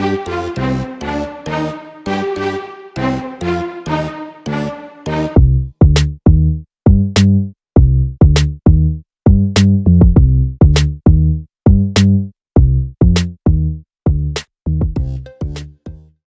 Música